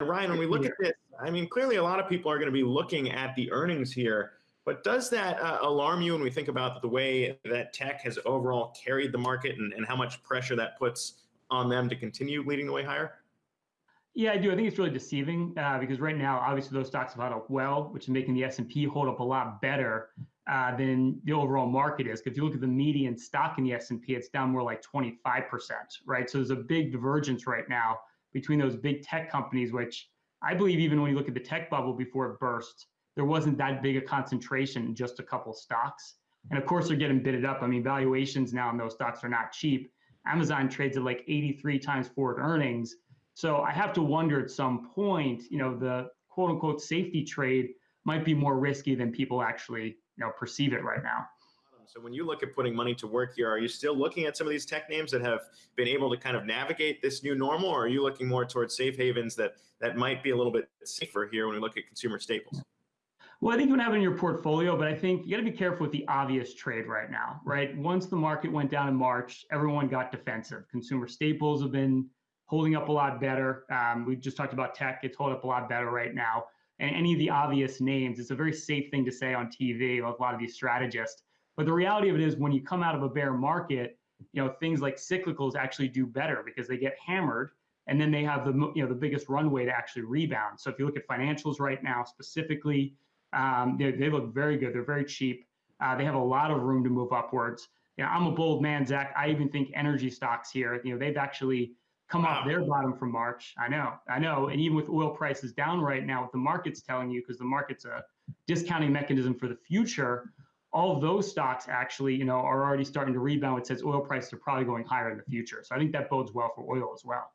Ryan, when we look at this, I mean, clearly a lot of people are going to be looking at the earnings here. But does that uh, alarm you when we think about the way that tech has overall carried the market and, and how much pressure that puts on them to continue leading the way higher? Yeah, I do. I think it's really deceiving uh, because right now, obviously, those stocks have held up well, which is making the S and P hold up a lot better uh, than the overall market is. If you look at the median stock in the S and P, it's down more like 25 percent, right? So there's a big divergence right now between those big tech companies, which I believe even when you look at the tech bubble before it burst, there wasn't that big a concentration in just a couple stocks. And of course, they're getting bidded up. I mean, valuations now in those stocks are not cheap. Amazon trades at like 83 times forward earnings. So I have to wonder at some point, you know, the quote unquote safety trade might be more risky than people actually, you know, perceive it right now. So when you look at putting money to work here, are you still looking at some of these tech names that have been able to kind of navigate this new normal, or are you looking more towards safe havens that that might be a little bit safer here when we look at consumer staples? Well, I think you to have it in your portfolio, but I think you got to be careful with the obvious trade right now, right? Once the market went down in March, everyone got defensive. Consumer staples have been holding up a lot better. Um, we just talked about tech; it's holding up a lot better right now. And any of the obvious names, it's a very safe thing to say on TV a lot of these strategists. But the reality of it is, when you come out of a bear market, you know things like cyclicals actually do better because they get hammered, and then they have the you know the biggest runway to actually rebound. So if you look at financials right now specifically um, they, they look very good. They're very cheap. Uh, they have a lot of room to move upwards. You know, I'm a bold man, Zach. I even think energy stocks here, you know, they've actually come wow. off their bottom from March. I know, I know. And even with oil prices down right now, what the market's telling you, because the market's a discounting mechanism for the future, all those stocks actually, you know, are already starting to rebound. It says oil prices are probably going higher in the future. So I think that bodes well for oil as well.